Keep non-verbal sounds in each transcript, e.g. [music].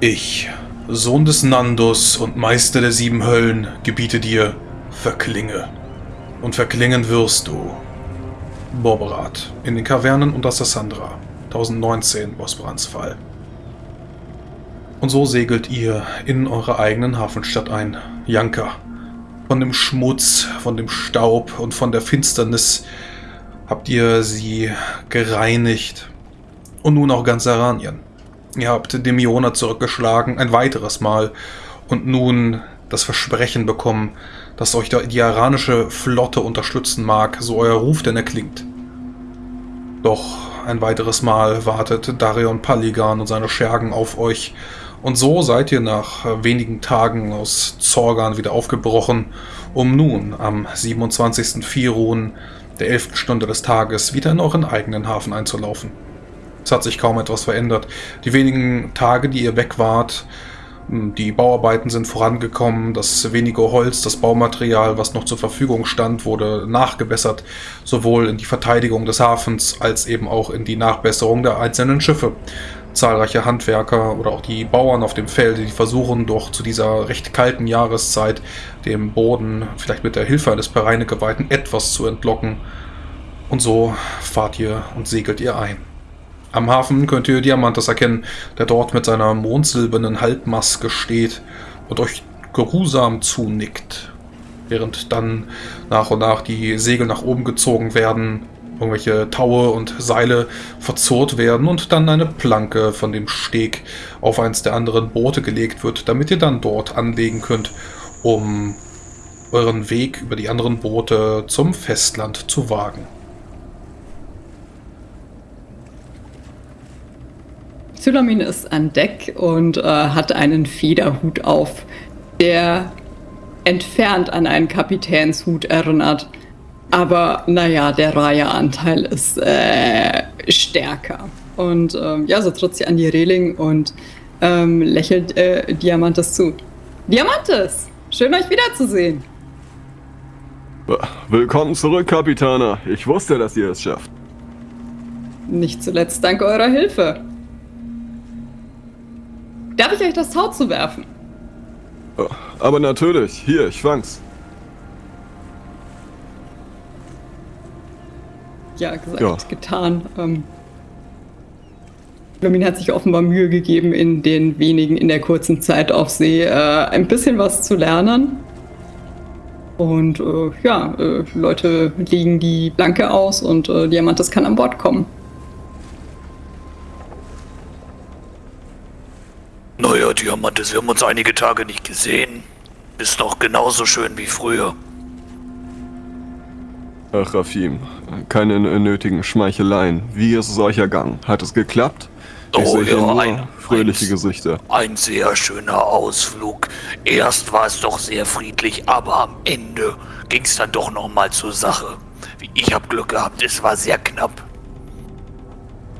Ich, Sohn des Nandus und Meister der sieben Höllen, gebiete dir, verklinge. Und verklingen wirst du. Borberat, in den Kavernen unter Sassandra, 1019 Bosbrans Fall. Und so segelt ihr in eure eigenen Hafenstadt ein, Janka. Von dem Schmutz, von dem Staub und von der Finsternis habt ihr sie gereinigt. Und nun auch ganz Aranien. Ihr habt Demiona zurückgeschlagen, ein weiteres Mal. Und nun das Versprechen bekommen, dass euch die iranische Flotte unterstützen mag, so euer Ruf denn erklingt. Doch ein weiteres Mal wartet Darion Paligan und seine Schergen auf euch, und so seid ihr nach wenigen Tagen aus Zorgan wieder aufgebrochen, um nun am 27. Firun, der 11. Stunde des Tages, wieder in euren eigenen Hafen einzulaufen. Es hat sich kaum etwas verändert. Die wenigen Tage, die ihr weg wart, hm, die Bauarbeiten sind vorangekommen, das wenige Holz, das Baumaterial, was noch zur Verfügung stand, wurde nachgebessert, sowohl in die Verteidigung des Hafens als eben auch in die Nachbesserung der einzelnen Schiffe. Zahlreiche Handwerker oder auch die Bauern auf dem Feld, die versuchen doch zu dieser recht kalten Jahreszeit dem Boden, vielleicht mit der Hilfe eines Pereinegeweihten, etwas zu entlocken. Und so fahrt ihr und segelt ihr ein. Am Hafen könnt ihr Diamantes erkennen, der dort mit seiner mondsilbernen Halbmaske steht und euch geruhsam zunickt. Während dann nach und nach die Segel nach oben gezogen werden, irgendwelche Taue und Seile verzurrt werden und dann eine Planke von dem Steg auf eins der anderen Boote gelegt wird, damit ihr dann dort anlegen könnt, um euren Weg über die anderen Boote zum Festland zu wagen. Sylamin ist an Deck und äh, hat einen Federhut auf, der entfernt an einen Kapitänshut erinnert. Aber naja, der Raya-Anteil ist äh, stärker. Und ähm, ja, so tritt sie an die Reling und ähm, lächelt äh, Diamantes zu. Diamantes, schön euch wiederzusehen. Willkommen zurück, Kapitana. Ich wusste, dass ihr es schafft. Nicht zuletzt dank eurer Hilfe. Darf ich euch das Tau zuwerfen? Aber natürlich. Hier, ich fang's. Ja, gesagt, ja. getan. Ähm, hat sich offenbar Mühe gegeben, in den wenigen, in der kurzen Zeit auf See äh, ein bisschen was zu lernen. Und äh, ja, äh, Leute legen die Blanke aus und äh, Diamantes kann an Bord kommen. Naja, Diamantes, wir haben uns einige Tage nicht gesehen. Bist noch genauso schön wie früher. Ach, Rafim, keine nötigen Schmeicheleien. Wie ist es euch ergangen? Hat es geklappt? Ich oh sehe ja, nur ein, fröhliche ein, Gesichter. Ein sehr schöner Ausflug. Erst war es doch sehr friedlich, aber am Ende ging es dann doch noch mal zur Sache. Ich habe Glück gehabt, es war sehr knapp.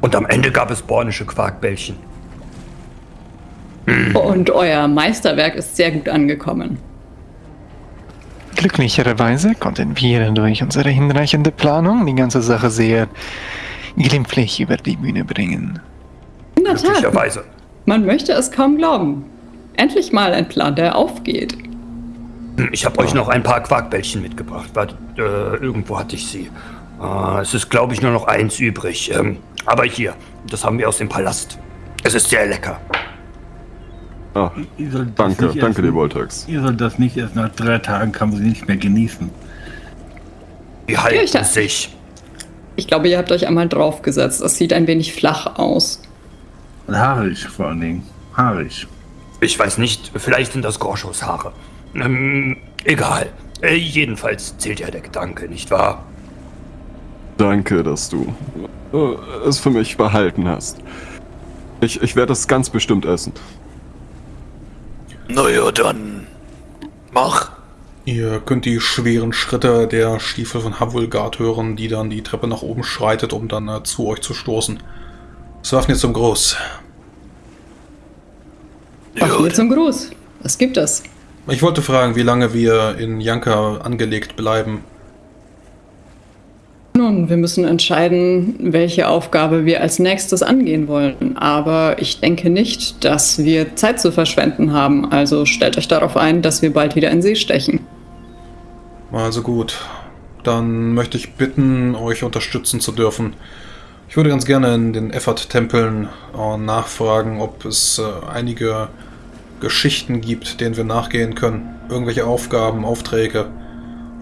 Und am Ende gab es bornische Quarkbällchen. [laughs] Und euer Meisterwerk ist sehr gut angekommen. Glücklicherweise konnten wir durch unsere hinreichende Planung die ganze Sache sehr glimpflich über die Bühne bringen. In der Tat. Man möchte es kaum glauben. Endlich mal ein Plan, der aufgeht. Ich habe euch noch ein paar Quarkbällchen mitgebracht. Warte, äh, irgendwo hatte ich sie. Äh, es ist, glaube ich, nur noch eins übrig. Ähm, aber hier, das haben wir aus dem Palast. Es ist sehr lecker. Ah, danke, danke dir, Voltex. Ihr sollt das nicht erst nach drei Tagen kann man sie nicht mehr genießen. Die halten sich. Ich glaube, ihr habt euch einmal draufgesetzt. Das sieht ein wenig flach aus. Und haarig vor allen Dingen. Haarig. Ich weiß nicht, vielleicht sind das Gorschos Haare. Ähm, egal. Äh, jedenfalls zählt ja der Gedanke, nicht wahr? Danke, dass du äh, es für mich behalten hast. Ich, ich werde es ganz bestimmt essen. Naja, dann mach. Ihr könnt die schweren Schritte der Stiefel von Havulgard hören, die dann die Treppe nach oben schreitet, um dann äh, zu euch zu stoßen. Swafnir zum Gruß. Swafnir zum Gruß. Was gibt es? Ich wollte fragen, wie lange wir in Janka angelegt bleiben. Nun, wir müssen entscheiden, welche Aufgabe wir als nächstes angehen wollen. Aber ich denke nicht, dass wir Zeit zu verschwenden haben. Also stellt euch darauf ein, dass wir bald wieder in See stechen. Also gut. Dann möchte ich bitten, euch unterstützen zu dürfen. Ich würde ganz gerne in den Effort-Tempeln äh, nachfragen, ob es äh, einige Geschichten gibt, denen wir nachgehen können. Irgendwelche Aufgaben, Aufträge.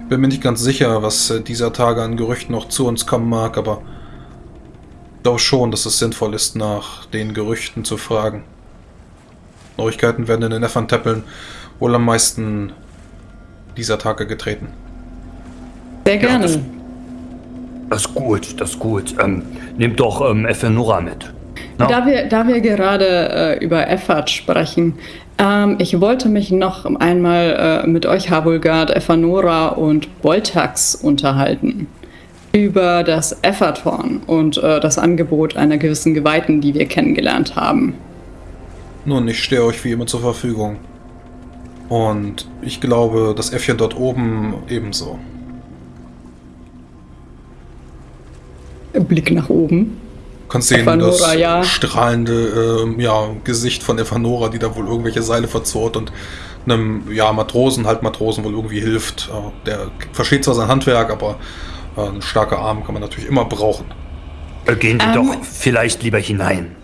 Ich bin mir nicht ganz sicher, was äh, dieser Tage an Gerüchten noch zu uns kommen mag, aber ich glaube schon, dass es sinnvoll ist, nach den Gerüchten zu fragen. Neuigkeiten werden in den Effort-Tempeln wohl am meisten dieser Tage getreten. Sehr gerne. das- Das ist gut, das ist gut. Ähm, nehmt doch ähm, Ephenora mit. Na? Da wir, da wir gerade äh, über Effort sprechen, ähm, ich wollte mich noch einmal äh, mit euch, Havulgard, Ephanora und Boltax unterhalten. Über das Efforthorn und äh, das Angebot einer gewissen Geweihten, die wir kennengelernt haben. Nun, ich stehe euch wie immer zur Verfügung. Und ich glaube, das Äffchen dort oben ebenso. Blick nach oben. Du kannst sehen, Ephanora, das ja. strahlende ähm, ja, Gesicht von Ephanora, die da wohl irgendwelche Seile verzurrt und einem ja, Matrosen, halt Matrosen wohl irgendwie hilft. Äh, der versteht zwar sein Handwerk, aber äh, ein starker Arm kann man natürlich immer brauchen. Äh, gehen Sie Ähm. doch vielleicht lieber hinein.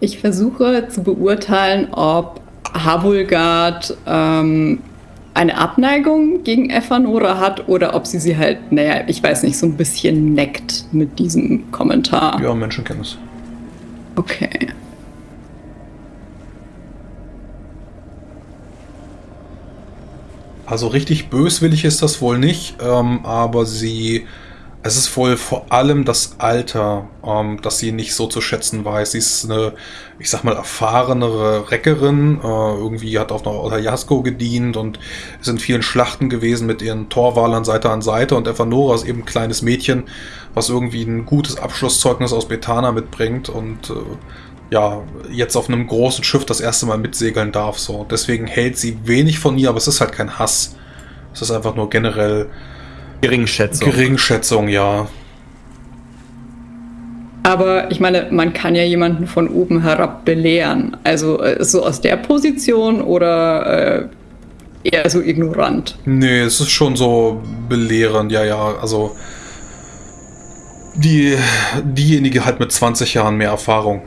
Ich versuche zu beurteilen, ob Havulgard ähm, eine Abneigung gegen Ephanora hat oder ob sie sie halt, naja, ich weiß nicht, so ein bisschen neckt mit diesem Kommentar. Ja, Menschenkenntnis. Okay. Also richtig böswillig ist das wohl nicht, ähm, aber sie. Es ist wohl vor allem das Alter, ähm, das sie nicht so zu schätzen weiß. Sie ist eine, ich sag mal, erfahrenere Reckerin. Äh, irgendwie hat auf einer Otajasko gedient und ist in vielen Schlachten gewesen mit ihren Torwalern Seite an Seite. Und Evanora ist eben ein kleines Mädchen, was irgendwie ein gutes Abschlusszeugnis aus Bethana mitbringt und äh, ja, jetzt auf einem großen Schiff das erste Mal mitsegeln darf. So. Deswegen hält sie wenig von ihr, aber es ist halt kein Hass. Es ist einfach nur generell Geringschätzung. Geringschätzung, ja. Aber ich meine, man kann ja jemanden von oben herab belehren. Also äh, so aus der Position oder äh, eher so ignorant. Nee, es ist schon so belehrend, ja, ja. Also die, diejenige halt mit 20 Jahren mehr Erfahrung.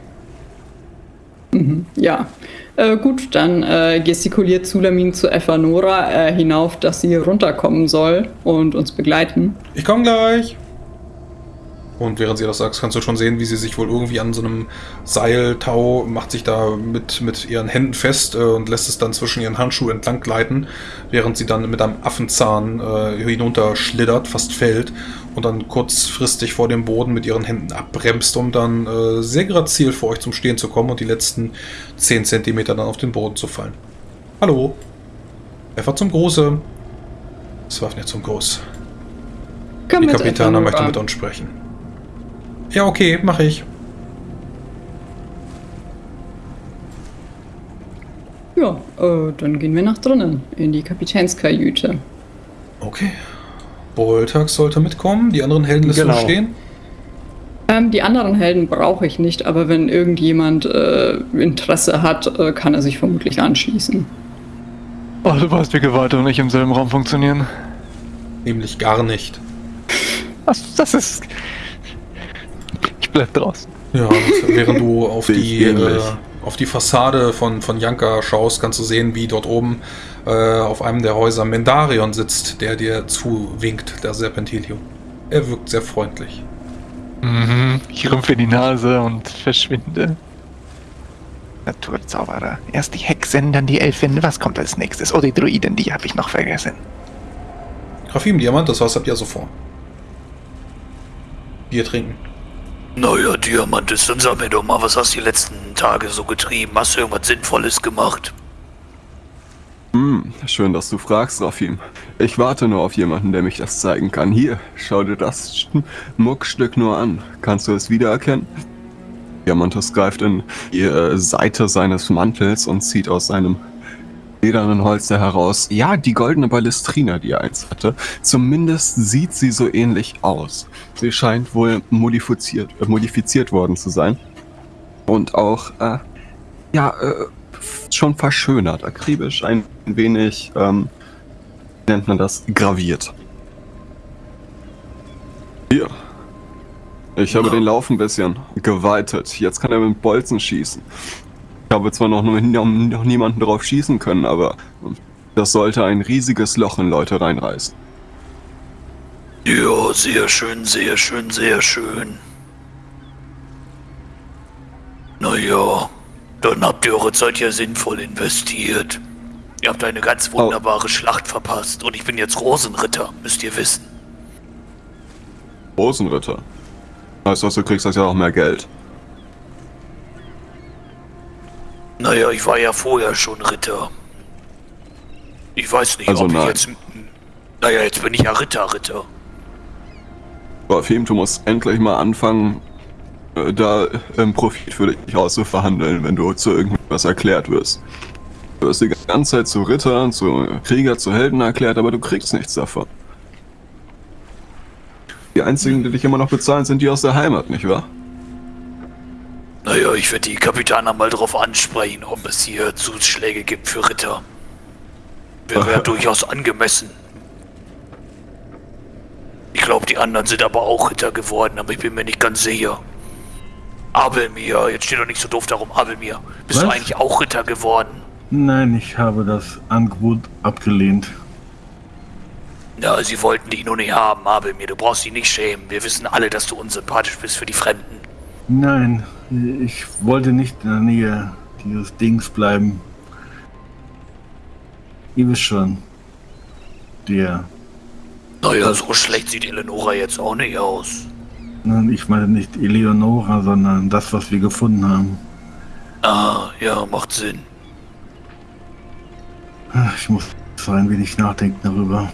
Ja. Äh, gut, dann äh, gestikuliert Zulamin zu Ephanora äh, hinauf, dass sie runterkommen soll und uns begleiten. Ich komme gleich. Und während sie das sagt, kannst du schon sehen, wie sie sich wohl irgendwie an so einem Seiltau macht sich da mit, mit ihren Händen fest äh, und lässt es dann zwischen ihren Handschuhen entlang gleiten, während sie dann mit einem Affenzahn äh, hinunter schlittert, fast fällt und dann kurzfristig vor dem Boden mit ihren Händen abbremst, um dann äh, sehr grazil vor euch zum Stehen zu kommen und die letzten 10 Zentimeter dann auf den Boden zu fallen. Hallo. Einfach zum Große. Es war nicht zum Groß. Komm Die Kapitana möchte mit uns sprechen. Ja, okay, mache ich. Ja, äh, dann gehen wir nach drinnen, in die Kapitänskajüte. Okay. Boltax sollte mitkommen, die anderen Helden lässt Genau. stehen. Ähm, die anderen Helden brauche ich nicht, aber wenn irgendjemand äh, Interesse hat, äh, kann er sich vermutlich anschließen. Oh, du weißt, wie Geweihte und ich im selben Raum funktionieren. Nämlich gar nicht. Das, das ist. Bleib draußen. Ja, und während du auf die, äh, auf die Fassade von, von Janka schaust, kannst du sehen, wie dort oben äh, auf einem der Häuser Mendarion sitzt, der dir zuwinkt, der Serpentilio. Er wirkt sehr freundlich. Mhm. Ich rümpfe die Nase und verschwinde. Naturzauberer. Erst die Hexen, dann die Elfen. Was kommt als nächstes? Oh, die Druiden, die habe ich noch vergessen. Grafim Diamant, das was habt ihr so vor? Bier trinken. Naja, Diamant ist, dann sag mir doch mal, was hast du die letzten Tage so getrieben? Hast du irgendwas Sinnvolles gemacht? Hm, schön, dass du fragst, Rafim. Ich warte nur auf jemanden, der mich das zeigen kann. Hier, schau dir das [laughs] Muckstück nur an. Kannst du es wiedererkennen? Diamantus greift in die äh, Seite seines Mantels und zieht aus seinem ledernen Holster heraus. Ja, die goldene Ballestrina, die er einst hatte. Zumindest sieht sie so ähnlich aus. Sie scheint wohl modifiziert, äh, modifiziert worden zu sein. Und auch, äh, ja, äh, schon verschönert, akribisch, ein wenig, ähm, wie nennt man das, graviert. Hier. Ich habe den Lauf ein bisschen geweitet. Jetzt kann er mit Bolzen schießen. Ich habe zwar noch, noch niemanden drauf schießen können, aber das sollte ein riesiges Loch in Leute reinreißen. Ja, sehr schön, sehr schön, sehr schön. Naja, dann habt ihr eure Zeit ja sinnvoll investiert. Ihr habt eine ganz wunderbare Schlacht verpasst und ich bin jetzt Rosenritter, müsst ihr wissen. Rosenritter? Heißt das, du kriegst das ja auch mehr Geld. Naja, ich war ja vorher schon Ritter. Ich weiß nicht, Also ob ich nein. jetzt... Naja, jetzt bin ich ja Ritter, Ritter. Rafim, du musst endlich mal anfangen, äh, da ähm, Profit für dich auszuverhandeln, wenn du zu irgendwas erklärt wirst. Du wirst die ganze Zeit zu Ritter, zu Krieger, zu Helden erklärt, aber du kriegst nichts davon. Die einzigen, die dich immer noch bezahlen, sind die aus der Heimat, nicht wahr? Naja, ich werde die Kapitaner mal drauf ansprechen, ob es hier Zuschläge gibt für Ritter. Wäre ja durchaus angemessen. Ich glaube, die anderen sind aber auch Ritter geworden, aber ich bin mir nicht ganz sicher. Abelmir, jetzt steht doch nicht so doof darum, Abelmir. Bist du Was? eigentlich auch Ritter geworden? Nein, ich habe das Angebot abgelehnt. Ja, sie wollten dich nur nicht haben, Abelmir. Du brauchst dich nicht schämen. Wir wissen alle, dass du unsympathisch bist für die Fremden. Nein, ich wollte nicht in der Nähe dieses Dings bleiben. Ihr wisst schon. Der. Naja, so schlecht sieht Eleonora jetzt auch nicht aus. Nein, Ich meine nicht Eleonora, sondern das, was wir gefunden haben. Ah, ja, macht Sinn. Ich muss so ein wenig nachdenken darüber.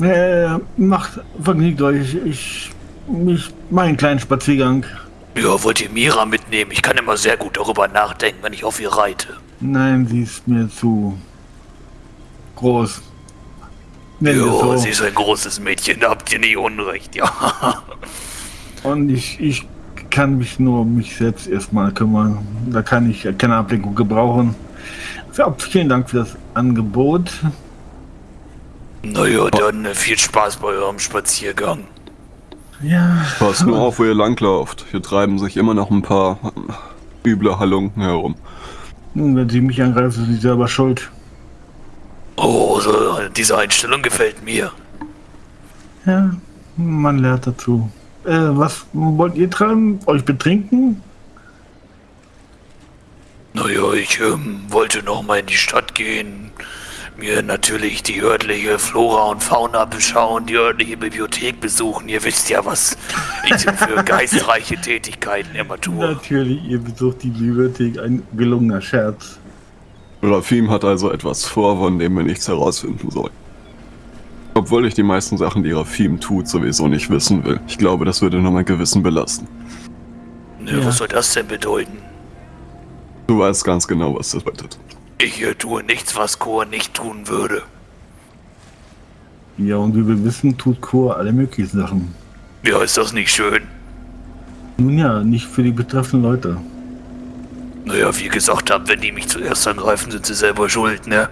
Äh, macht, vergnügt euch. Ich, ich, meinen kleinen Spaziergang. Ja, wollt ihr Mira mitnehmen? Ich kann immer sehr gut darüber nachdenken, wenn ich auf ihr reite. Nein, sie ist mir zu groß. Nennen Jo, so. sie ist ein großes Mädchen, da habt ihr nicht Unrecht, ja. [laughs] Und ich, ich kann mich nur um mich selbst erstmal kümmern. Da kann ich keine Ablenkung gebrauchen. Ja, vielen Dank für das Angebot. Naja, dann äh, viel Spaß bei eurem Spaziergang. Ja, Passt nur auf, wo ihr langlauft. Hier treiben sich immer noch ein paar üble Halunken herum. nun, wenn sie mich angreifen, sind sie selber schuld. Oh, so, diese Einstellung gefällt mir. Ja, man lernt dazu. Äh, was wollt ihr treiben? Euch betrinken? Naja, ich ähm, wollte noch mal in die Stadt gehen, mir natürlich die örtliche Flora und Fauna beschauen, die örtliche Bibliothek besuchen. Ihr wisst ja, was ich für [laughs] geistreiche Tätigkeiten immer tue. Natürlich, ihr besucht die Bibliothek. Ein gelungener Scherz. Rafim hat also etwas vor, von dem wir nichts herausfinden sollen. Obwohl ich die meisten Sachen, die Rafim tut, sowieso nicht wissen will. Ich glaube, das würde nur mein Gewissen belasten. Ne, Was soll das denn bedeuten? Du weißt ganz genau, was das bedeutet. Ich tue nichts, was Chor nicht tun würde. Ja, und wie wir wissen, tut Chor alle möglichen Sachen. Ja, ist das nicht schön? Nun ja, nicht für die betreffenden Leute. Naja, wie gesagt habt, wenn die mich zuerst angreifen, sind sie selber schuld, ne?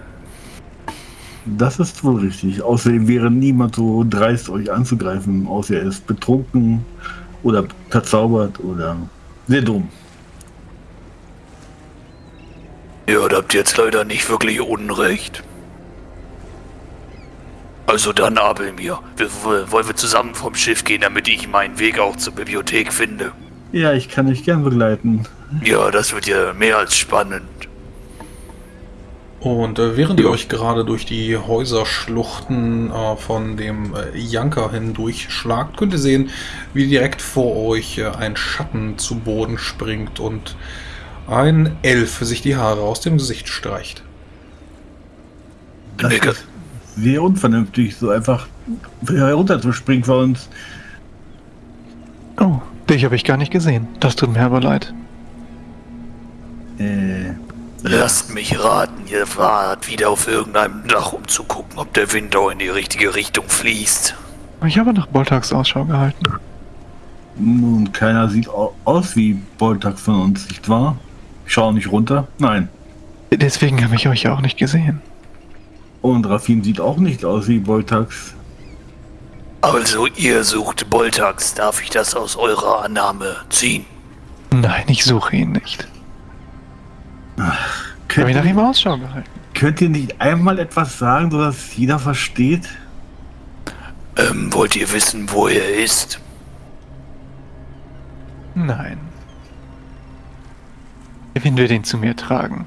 Das ist wohl richtig. Außerdem wäre niemand so dreist, euch anzugreifen, außer er ist betrunken oder verzaubert oder sehr dumm. Ja, da habt ihr jetzt leider nicht wirklich Unrecht. Also dann, Abelmir, wir, wir- wollen wir zusammen vom Schiff gehen, damit ich meinen Weg auch zur Bibliothek finde. Ja, ich kann euch gern begleiten. Ja, das wird ja mehr als spannend. Und äh, während ihr euch gerade durch die Häuserschluchten äh, von dem äh, Janker hindurchschlagt, könnt ihr sehen, wie direkt vor euch äh, ein Schatten zu Boden springt und ein Elf sich die Haare aus dem Gesicht streicht. Das Nigger. ist sehr unvernünftig, so einfach herunterzuspringen von uns. Oh, dich habe ich gar nicht gesehen. Das tut mir aber leid. Äh, Lasst mich raten. ihr wart wieder auf irgendeinem Dach, um zu gucken, ob der Wind auch in die richtige Richtung fließt. Ich habe nach Boltax Ausschau gehalten. Nun, keiner sieht au- aus wie Boltax von uns, nicht wahr? Ich schaue nicht runter. Nein. Deswegen habe ich euch ja auch nicht gesehen. Und Rafin sieht auch nicht aus wie Boltax. Also ihr sucht Boltax, darf ich das aus eurer Annahme ziehen? Nein, ich suche ihn nicht. Ich habe Könnt, nach ihr- ihm Ausschau gehalten. könnt ihr nicht einmal etwas sagen, sodass jeder versteht? Ähm, wollt ihr wissen, wo er ist? Nein. Der Wind wird ihn zu mir tragen,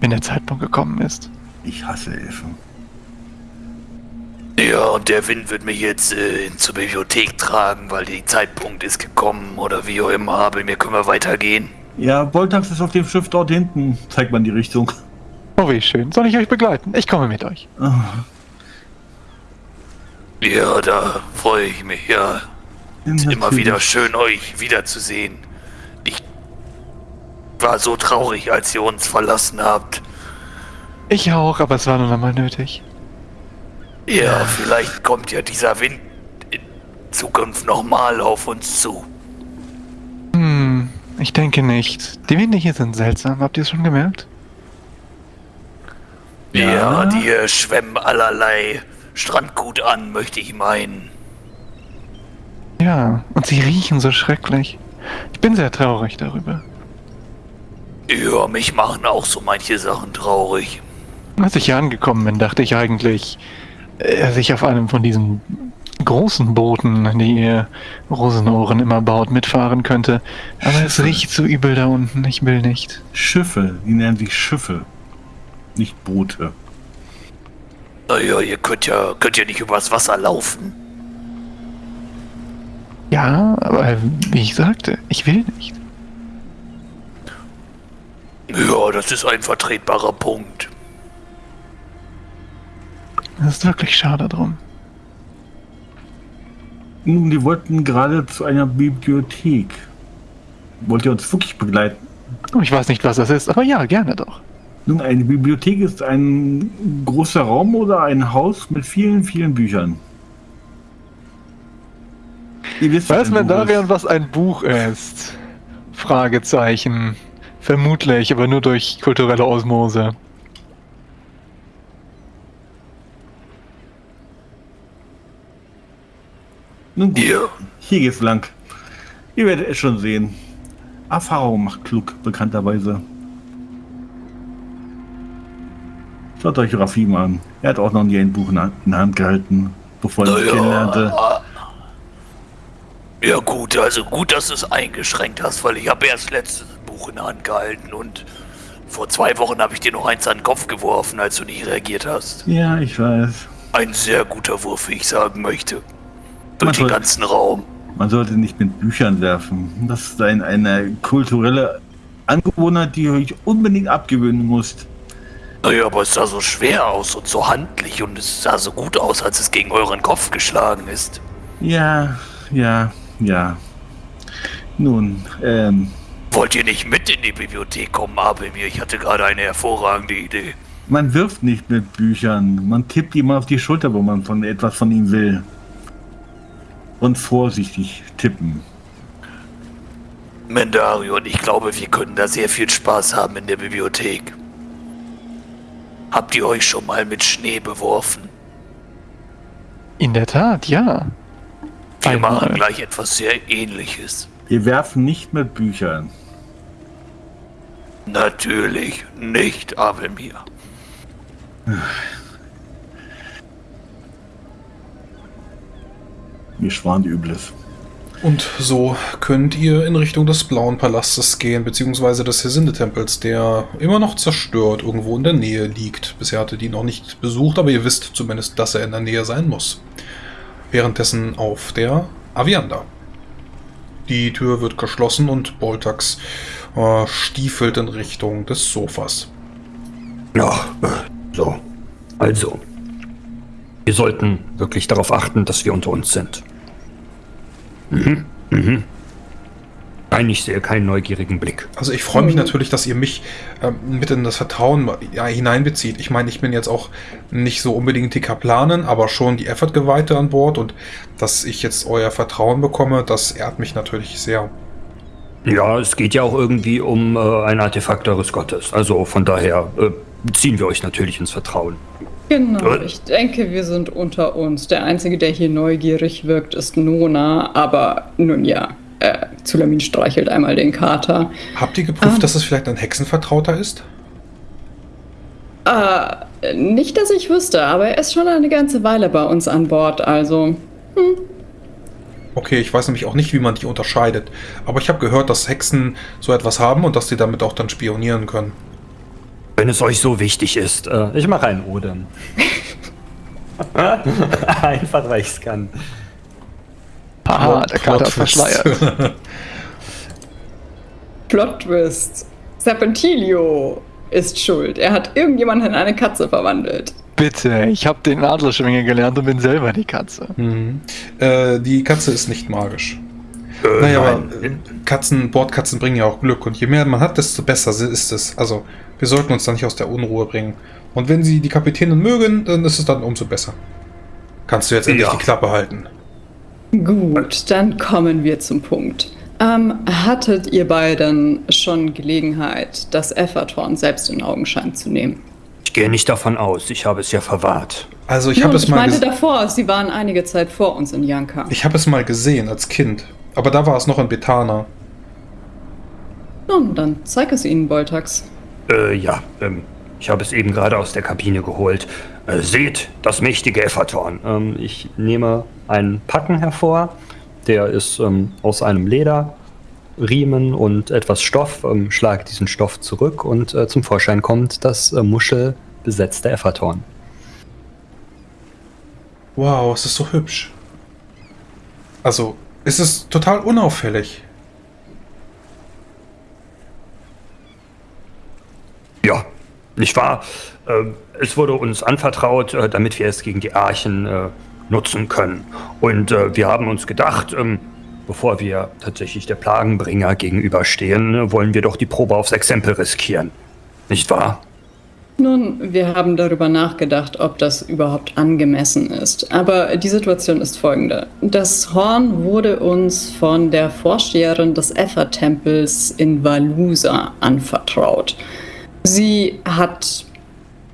wenn der Zeitpunkt gekommen ist. Ich hasse Elfen. Ja, und der Wind wird mich jetzt äh, zur Bibliothek tragen, weil der Zeitpunkt ist gekommen oder wie auch immer. Aber mir können wir weitergehen. Ja, Boltax ist auf dem Schiff dort hinten. Zeigt man die Richtung. Oh, wie schön. Soll ich euch begleiten? Ich komme mit euch. Ja, da freue ich mich, ja. Ist immer wieder schön, euch wiederzusehen. Ich war so traurig, als ihr uns verlassen habt. Ich auch, aber es war nun einmal nötig. Ja, vielleicht kommt ja dieser Wind in Zukunft nochmal auf uns zu. Hm, ich denke nicht. Die Winde hier sind seltsam. Habt ihr es schon gemerkt? Ja, die äh, schwemmen allerlei Strandgut an, möchte ich meinen. Ja, und sie riechen so schrecklich. Ich bin sehr traurig darüber. Ja, mich machen auch so manche Sachen traurig. Als ich hier angekommen bin, dachte ich eigentlich, äh, dass ich auf einem von diesen großen Booten, die ihr Rosenohren immer baut, mitfahren könnte. Aber es riecht so übel da unten. Ich will nicht. Schiffe, die nennen sich Schiffe. Nicht Boote. Naja, ihr könnt ja, könnt ja nicht übers Wasser laufen. Ja, aber wie ich sagte, ich will nicht. Ja, das ist ein vertretbarer Punkt. Das ist wirklich schade drum. Nun, die wollten gerade zu einer Bibliothek. Wollt ihr uns wirklich begleiten? Ich weiß nicht, was das ist, aber ja, gerne doch. Nun, eine Bibliothek ist ein großer Raum oder ein Haus mit vielen, vielen Büchern. Ihr wisst, Weiß man Darian, was ein Buch ist? Fragezeichen. Vermutlich, aber nur durch kulturelle Osmose. Nun gut, Ja, hier geht's lang. Ihr werdet es schon sehen. Erfahrung macht klug, bekannterweise. Schaut euch Rafim an. Er hat auch noch nie ein Buch in der in der Hand gehalten, bevor er mich kennenlernte. ja gut, also gut, dass du es eingeschränkt hast, weil ich habe erst letztes Buch in der Hand gehalten und vor zwei Wochen habe ich dir noch eins an den Kopf geworfen, als du nicht reagiert hast. Ja, ich weiß. Ein sehr guter Wurf, wie ich sagen möchte. Durch Man den ganzen Raum. Man sollte nicht mit Büchern werfen. Das ist ein, eine kulturelle Angewohnheit, die euch unbedingt abgewöhnen müsst. Naja, aber es sah so schwer aus und so handlich und es sah so gut aus, als es gegen euren Kopf geschlagen ist. Ja, ja, ja. Nun, ähm, Wollt ihr nicht mit in die Bibliothek kommen, Abelmir? Ich hatte gerade eine hervorragende Idee. man wirft nicht mit Büchern. Man tippt jemand auf die Schulter, wo man von etwas von ihm will. Und vorsichtig tippen. Mendario und ich glaube, wir können da sehr viel Spaß haben in der Bibliothek. Habt ihr euch schon mal mit Schnee beworfen? In der Tat, ja. Wir Einmal. machen gleich etwas sehr ähnliches. Wir werfen nicht mit Büchern. Natürlich nicht, Abelmir. Mir schwant Übles. Und so könnt ihr in Richtung des Blauen Palastes gehen, beziehungsweise des Hesinde-Tempels, der immer noch zerstört irgendwo in der Nähe liegt. Bisher hattet ihr ihn noch nicht besucht, aber ihr wisst zumindest, dass er in der Nähe sein muss. Währenddessen auf der Avianda. Die Tür wird geschlossen und Boltax äh, stiefelt in Richtung des Sofas. Ja, äh, so. Also. Wir sollten wirklich darauf achten, dass wir unter uns sind. Mhm, mhm. Nein, ich sehe keinen neugierigen Blick. Also ich freue mich Mhm. natürlich, dass ihr mich ähm, mit in das Vertrauen ja, hineinbezieht. Ich meine, ich bin jetzt auch nicht so unbedingt die Kaplanen, aber schon die Effort-Geweihte an Bord und dass ich jetzt euer Vertrauen bekomme, das ehrt mich natürlich sehr. Ja, es geht ja auch irgendwie um äh, ein Artefakt eures Gottes. Also von daher äh, ziehen wir euch natürlich ins Vertrauen. Genau, Äh. ich denke, wir sind unter uns. Der Einzige, der hier neugierig wirkt, ist Nona, aber nun ja. Äh, Zulamin streichelt einmal den Kater. Habt ihr geprüft, Ah. dass es vielleicht ein Hexenvertrauter ist? Äh, nicht, dass ich wüsste, aber er ist schon eine ganze Weile bei uns an Bord, also. Okay, ich weiß nämlich auch nicht, wie man die unterscheidet. Aber ich habe gehört, dass Hexen so etwas haben und dass die damit auch dann spionieren können. Wenn es euch so wichtig ist, äh, ich mache einen Odem. [laughs] Einfach, weil ich es kann. Aha, der Kater verschleiert. [laughs] Plot Twist. Serpentilio ist schuld. Er hat irgendjemanden in eine Katze verwandelt. Bitte, ich habe den Adlerschwinge gelernt und bin selber die Katze. Mhm. Äh, die Katze ist nicht magisch. Äh, Naja, aber nein. äh, Katzen, Bordkatzen bringen ja auch Glück und je mehr man hat, desto besser ist es. Also, wir sollten uns da nicht aus der Unruhe bringen. Und wenn sie die Kapitänin mögen, dann ist es dann umso besser. Kannst du jetzt endlich Ja. die Klappe halten? Gut, dann kommen wir zum Punkt. Ähm, hattet ihr beiden schon Gelegenheit, das Effertorn selbst in Augenschein zu nehmen? Ich gehe nicht davon aus, ich habe es ja verwahrt. Also, ich habe es ich mal meinte ges- davor, sie waren einige Zeit vor uns in Yanka. ich habe es mal gesehen als Kind, aber da war es noch in Betana. Nun, dann zeig es ihnen, Boltax. Äh, ja, ähm, ich habe es eben gerade aus der Kabine geholt. Äh, seht, das mächtige Effertorn. Ähm, ich nehme einen Packen hervor. Der ist ähm, aus einem Leder, Riemen und etwas Stoff. Ähm, schlage diesen Stoff zurück und äh, zum Vorschein kommt das äh, muschelbesetzte Effertorn. Wow, es ist so hübsch. Also, es ist total unauffällig. Ja, nicht wahr? Ähm, es wurde uns anvertraut, äh, damit wir es gegen die Archen äh, nutzen können. Und äh, wir haben uns gedacht, ähm, bevor wir tatsächlich der Plagenbringer gegenüberstehen, wollen wir doch die Probe aufs Exempel riskieren. Nicht wahr? Nun, wir haben darüber nachgedacht, ob das überhaupt angemessen ist. Aber die Situation ist folgende. Das Horn wurde uns von der Vorsteherin des Effer-Tempels in Valusa anvertraut. Sie hat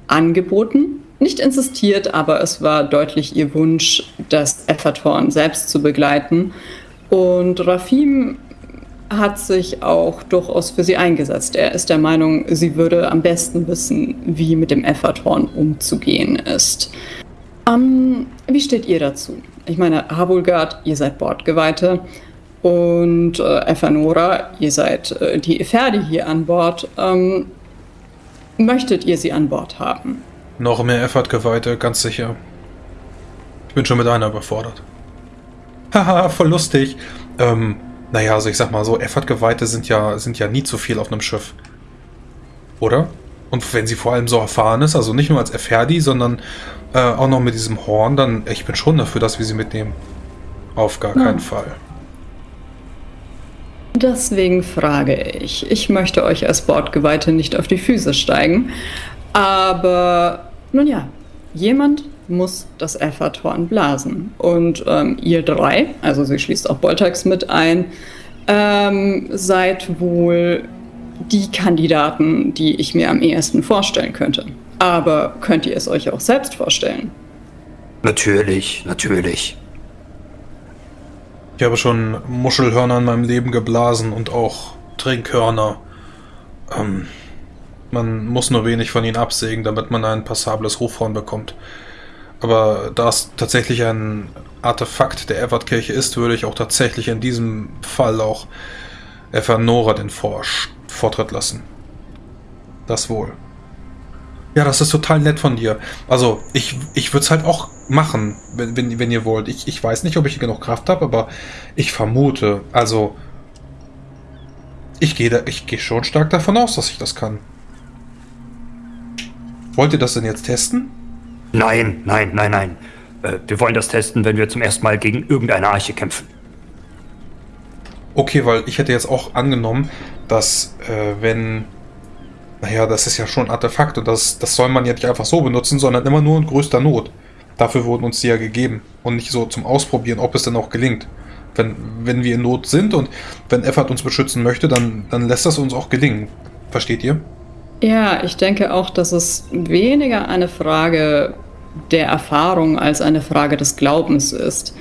angeboten, nicht insistiert, aber es war deutlich ihr Wunsch, das Effertorn selbst zu begleiten. Und Rafim hat sich auch durchaus für sie eingesetzt. Er ist der Meinung, sie würde am besten wissen, wie mit dem Effertorn umzugehen ist. Ähm, wie steht ihr dazu? Ich meine, Havulgard, ihr seid Bordgeweihte und äh, Efanora, ihr seid äh, die Epherdi hier an Bord. Ähm, möchtet ihr sie an Bord haben? Noch mehr Effort-Geweihte, ganz sicher. Ich bin schon mit einer überfordert. [laughs] Haha, voll lustig. Ähm, naja, also ich sag mal so, Effort-Geweihte sind ja, sind ja nie zu viel auf einem Schiff. Oder? Und wenn sie vor allem so erfahren ist, also nicht nur als Efferdi, sondern äh, auch noch mit diesem Horn, dann ich bin schon dafür, dass wir sie mitnehmen. Auf gar Ja. keinen Fall. Deswegen frage ich. Ich möchte euch als Bordgeweihte nicht auf die Füße steigen. Aber nun ja, jemand muss das Effertorn blasen. Und ähm, ihr drei, also sie schließt auch Boltax mit ein, ähm, seid wohl die Kandidaten, die ich mir am ehesten vorstellen könnte. Aber könnt ihr es euch auch selbst vorstellen? Natürlich, natürlich. Ich habe schon Muschelhörner in meinem Leben geblasen und auch Trinkhörner. Ähm, man muss nur wenig von ihnen absägen, damit man ein passables Hofhorn bekommt. Aber da es tatsächlich ein Artefakt der Evertkirche ist, würde ich auch tatsächlich in diesem Fall auch Evanora den Vor Vortritt lassen. Das wohl. Ja, das ist total nett von dir. Also, ich, ich würde es halt auch machen, wenn, wenn, wenn ihr wollt. Ich, ich weiß nicht, ob ich genug Kraft habe, aber ich vermute, also. Ich gehe gehe schon stark davon aus, dass ich das kann. Wollt ihr das denn jetzt testen? Nein, nein, nein, nein. Äh, wir wollen das testen, wenn wir zum ersten Mal gegen irgendeine Arche kämpfen. Okay, weil ich hätte jetzt auch angenommen, dass äh, wenn, naja, das ist ja schon ein Artefakt und das, das soll man ja nicht einfach so benutzen, sondern immer nur in größter Not. Dafür wurden uns die ja gegeben und nicht so zum Ausprobieren, ob es denn auch gelingt. Wenn, wenn wir in Not sind und wenn Effert uns beschützen möchte, dann, dann lässt das uns auch gelingen. Versteht ihr? Ja, ich denke auch, dass es weniger eine Frage der Erfahrung als eine Frage des Glaubens ist.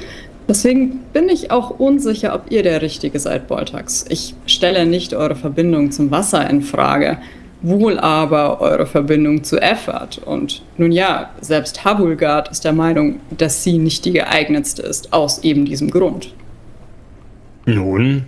Deswegen bin ich auch unsicher, ob ihr der Richtige seid, Boltax. Ich stelle nicht eure Verbindung zum Wasser in Frage, wohl aber eure Verbindung zu Effert. Und nun ja, selbst Havulgard ist der Meinung, dass sie nicht die geeignetste ist, aus eben diesem Grund. Nun,